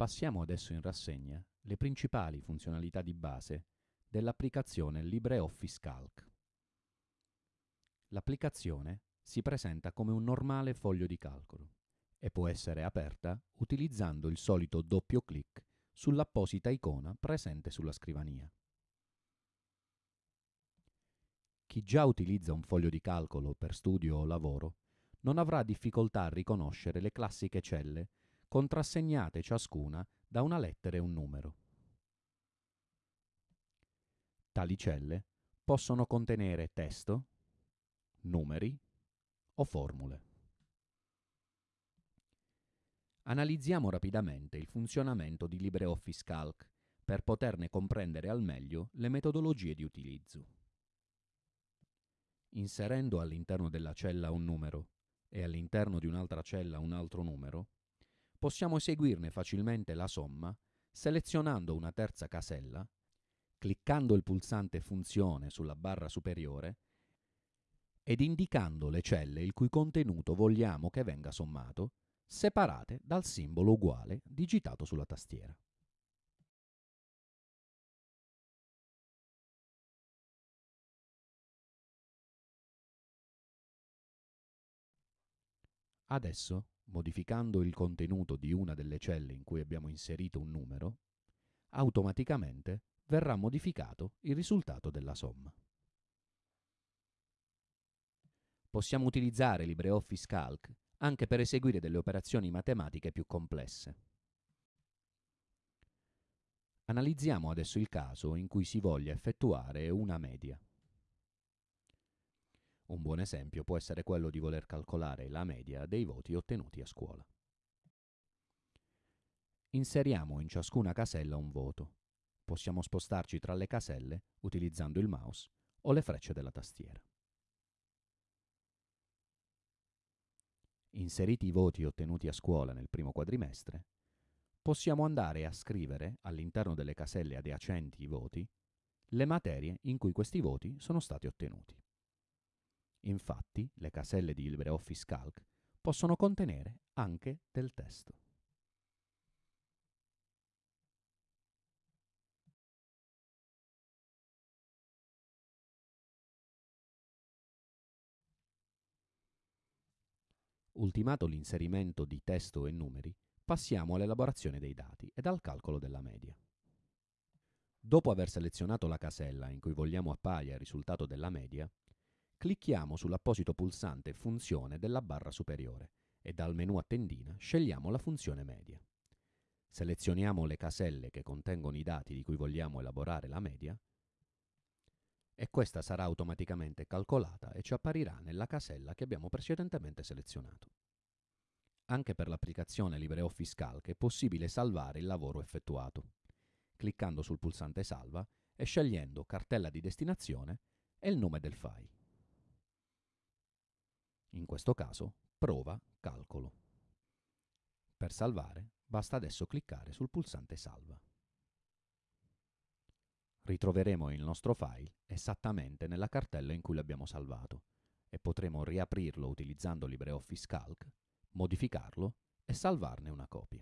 Passiamo adesso in rassegna le principali funzionalità di base dell'applicazione LibreOffice Calc. L'applicazione si presenta come un normale foglio di calcolo e può essere aperta utilizzando il solito doppio clic sull'apposita icona presente sulla scrivania. Chi già utilizza un foglio di calcolo per studio o lavoro non avrà difficoltà a riconoscere le classiche celle contrassegnate ciascuna da una lettera e un numero. Tali celle possono contenere testo, numeri o formule. Analizziamo rapidamente il funzionamento di LibreOffice Calc per poterne comprendere al meglio le metodologie di utilizzo. Inserendo all'interno della cella un numero e all'interno di un'altra cella un altro numero, possiamo eseguirne facilmente la somma selezionando una terza casella, cliccando il pulsante Funzione sulla barra superiore ed indicando le celle il cui contenuto vogliamo che venga sommato, separate dal simbolo uguale digitato sulla tastiera. Adesso modificando il contenuto di una delle celle in cui abbiamo inserito un numero, automaticamente verrà modificato il risultato della somma. Possiamo utilizzare LibreOffice Calc anche per eseguire delle operazioni matematiche più complesse. Analizziamo adesso il caso in cui si voglia effettuare una media. Un buon esempio può essere quello di voler calcolare la media dei voti ottenuti a scuola. Inseriamo in ciascuna casella un voto. Possiamo spostarci tra le caselle utilizzando il mouse o le frecce della tastiera. Inseriti i voti ottenuti a scuola nel primo quadrimestre, possiamo andare a scrivere all'interno delle caselle adiacenti i voti le materie in cui questi voti sono stati ottenuti. Infatti, le caselle di LibreOffice Calc possono contenere anche del testo. Ultimato l'inserimento di testo e numeri, passiamo all'elaborazione dei dati ed al calcolo della media. Dopo aver selezionato la casella in cui vogliamo appaia il risultato della media, clicchiamo sull'apposito pulsante Funzione della barra superiore e dal menu a tendina scegliamo la funzione media. Selezioniamo le caselle che contengono i dati di cui vogliamo elaborare la media e questa sarà automaticamente calcolata e ci apparirà nella casella che abbiamo precedentemente selezionato. Anche per l'applicazione LibreOffice Calc è possibile salvare il lavoro effettuato, cliccando sul pulsante Salva e scegliendo Cartella di destinazione e il nome del file in questo caso prova calcolo. Per salvare basta adesso cliccare sul pulsante salva. Ritroveremo il nostro file esattamente nella cartella in cui l'abbiamo salvato e potremo riaprirlo utilizzando LibreOffice Calc, modificarlo e salvarne una copia.